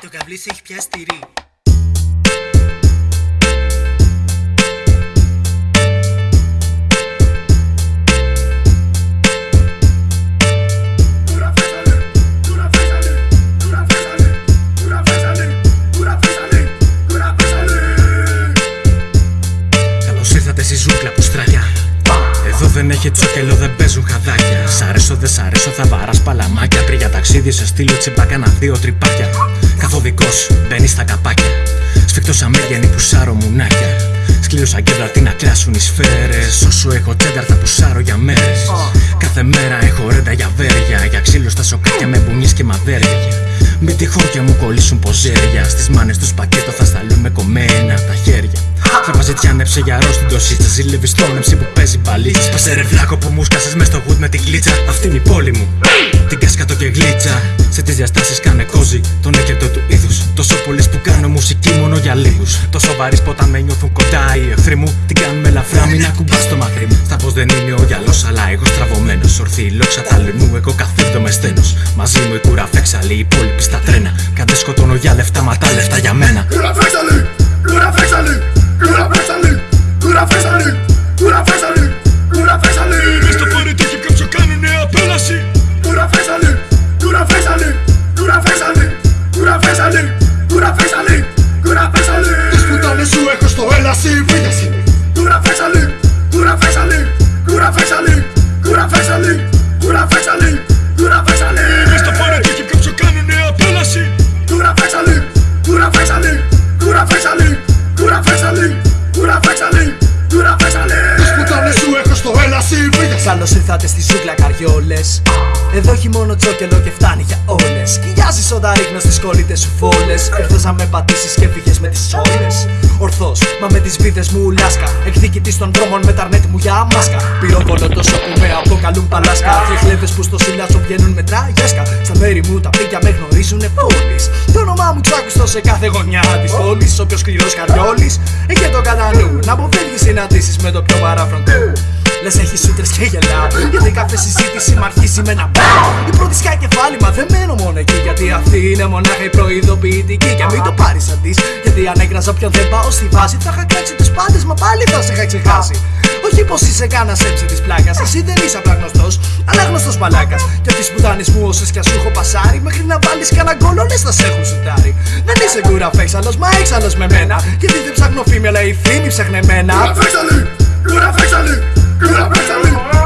Το καβλί σε έχει πιάσει τυρί. Καλώς ήρθατε στη ζούγκλα που στραγιά. Εδώ δεν έχει τσόκελο, δεν παίζουν χαδάκια. Σ' αρέσω, δεν σ' αρέσω, θα βαράς παλαμάκια. Τρία ταξίδι σε στείλω τσιμπάκα να δύο τρυπάκια Καθοδικός, μπαίνεις στα καπάκια. Σφιχτός σαν μέγενη πουσάρω μουνάκια. Σκληρό σαν κέντρα τι να κλάσουν οι σφαίρες Όσο έχω τσένταρ θα πουσάρω για μέρες. Κάθε μέρα έχω ρέντα για βέρια. Για ξύλο στα σοκάκια με μπουνιές και μαδέρια. Μην τυχόν και μου κολλήσουν ποζέρια. Στις μάνες τους πακέτο θα σταλούν με κομμένα τα χέρια. Τραπαζιτιάνεψε για ρο στην τοσίτσα Ζήλευει στον εμψή που παίζει μπαλίτσα. Σπάσε ρε βλάκο που μου σκάσες μες στο γουτ με την κλίτσα Αυτή είναι η πόλη μου. Την κάσκατο και γλίτσα Σε τις διαστάσεις κάνε κόζι Τον έκριτο του είδους. Τόσο πολλές που κάνω μουσική μόνο για λίγους. Τόσο βαρύς που όταν με νιώθουν κοντά οι εχθροί μου Την κάνουν με ελαφρά μην ακουμπάς στο μαθρί μου. Στα πως δεν είναι ο γυαλός αλλά εγώ στραβωμένος. Ορθή η λόξα τα λουνού εγώ καθίδω με στένος. Μαζί μου η κούρα φέξαλη οι υπόλοιποι στα τρένα. Κάντε σκοτώνω για λεφτά μα τα λεφτά για μένα. Κούρα φέξαλη, κούρα φέξαλη, έχω στο έλαση Βίδες είναι Κούρα φέξαλη, κούρα φέξαλη, κούρα φέξαλη, κούρα φέξαλη, κούρα φέξαλη, κούρα φέξαλη. Μες στο φορετάκι κάποιο κάνουνε απέλαση Κούρα φέξαλη, κούρα φέξαλη, κούρα φέξαλη, κούρα φέξαλη, κούρα φέξαλη, κούρα φέξαλη. Τις πουτάνες σου έχω στο έλαση Βίδες Καλώ ήρθατε στη ζούγκλα καριόλε. Εδώ έχει μόνο τσόκελο και φτάνει για όλε. Σκυλιάζει όταν ρίχνω στι κολλήτε σου φόλε. Ήρθε να με πατήσει και φύγε με τι όλε. Ορθώς, μα με τις βίδες μου λάσκα. Εκδικητή των δρόμων με τα αρνέτη μου για μάσκα. Πυροβολώ τόσο που με αποκαλούν παλάσκα. Τριχλέδε που στο σιλιάτσο βγαίνουν με τραγιάσκα. Στα μέρη μου τα πίκια με γνωρίζουν πόλη. Το όνομά μου ξάκουστο σε κάθε γωνιά της πόλης. Όποιος σκληρό καριόλης έχει το κατά νου. Να αποφεύγει συναντήσεις με το πιο παράφρον του. Λες έχεις σούτρε και γελά. Γιατί κάθε συζήτηση μ' αρχίζει με ένα μπα. Η πρώτη σκάει κεφάλι, μα δεν μένω μόνο εκεί. Γιατί αυτή είναι μονάχα η προειδοποιητική. Και μην το πάρεις σαν τη. Γιατί αν έκραζα όποιον δεν πάω στη βάση, θα είχα κράξει του πάντες, μα πάλι θα σε είχα ξεχάσει. Όχι πως είσαι κάνα έψε της πλάκας. Εσύ δεν είσαι απλά γνωστό, αλλά γνωστός μαλάκας. Και από τι πουτάνε μου όσες κι ας σου έχω πασάρει, μέχρι να βάλεις κανένα γκολ, όλες θα σε έχουν σουτάρει. Δεν είσαι κούρα φέξαλο, μα έξαλλος με μένα. Γιατί δεν ψάχνω φήμη, αλλά η φήμη ψάχνε εμένα. Κούρα φέξαλη, κούρα φέξαλη, κούρα φέξαλη,